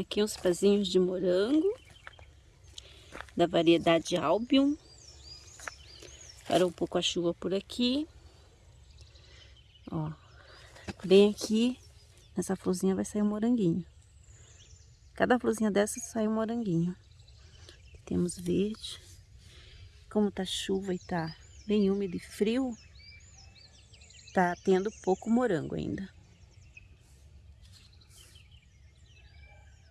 Aqui uns pezinhos de morango. Da variedade Albion. Parou um pouco a chuva por aqui. Ó. Bem aqui, nessa florzinha vai sair um moranguinho. Cada florzinha dessa sai um moranguinho. Temos verde. Como tá chuva e tá bem úmido e frio, tá tendo pouco morango ainda.